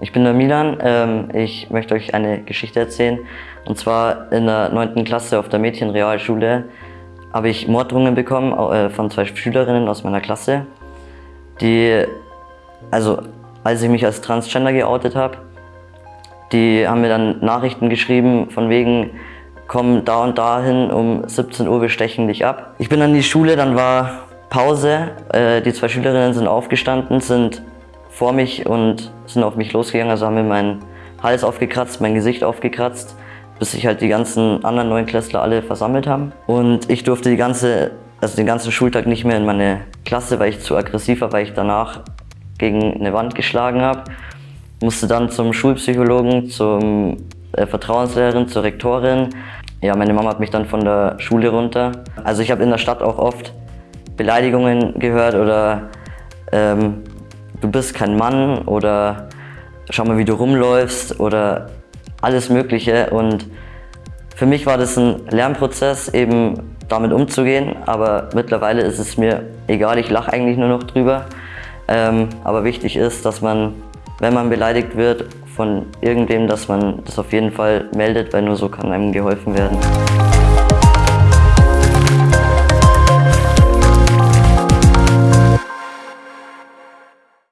Ich bin der Milan. Ähm, ich möchte euch eine Geschichte erzählen. Und zwar in der 9. Klasse auf der Mädchenrealschule habe ich Morddrohungen bekommen äh, von zwei Schülerinnen aus meiner Klasse, die, also als ich mich als Transgender geoutet habe, die haben mir dann Nachrichten geschrieben von wegen, komm da und dahin, um 17 Uhr, wir stechen dich ab. Ich bin an die Schule, dann war Pause, äh, die zwei Schülerinnen sind aufgestanden, sind vor mich und sind auf mich losgegangen, also haben mir meinen Hals aufgekratzt, mein Gesicht aufgekratzt, bis sich halt die ganzen anderen Neunklässler alle versammelt haben. Und ich durfte die ganze, also den ganzen Schultag nicht mehr in meine Klasse, weil ich zu aggressiv war, weil ich danach gegen eine Wand geschlagen habe. Musste dann zum Schulpsychologen, zum äh, Vertrauenslehrerin, zur Rektorin. Ja, meine Mama hat mich dann von der Schule runter. Also ich habe in der Stadt auch oft Beleidigungen gehört oder ähm, du bist kein Mann oder schau mal, wie du rumläufst oder alles Mögliche. Und für mich war das ein Lernprozess, eben damit umzugehen, aber mittlerweile ist es mir egal, ich lache eigentlich nur noch drüber. Ähm, aber wichtig ist, dass man, wenn man beleidigt wird von irgendwem, dass man das auf jeden Fall meldet, weil nur so kann einem geholfen werden.